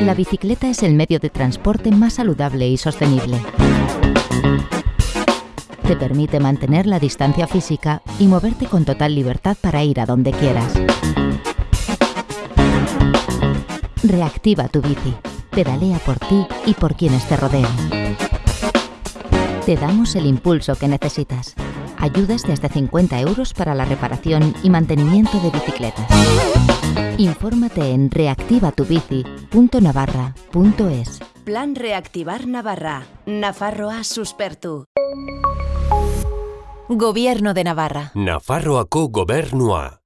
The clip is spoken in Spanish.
La bicicleta es el medio de transporte más saludable y sostenible. Te permite mantener la distancia física y moverte con total libertad para ir a donde quieras. Reactiva tu bici. Pedalea por ti y por quienes te rodean. Te damos el impulso que necesitas. Ayudas de hasta 50 euros para la reparación y mantenimiento de bicicletas. Infórmate en reactivatubici.navarra.es. Plan Reactivar Navarra. Nafarroa suspertu. Gobierno de Navarra. Nafarroako gobernua.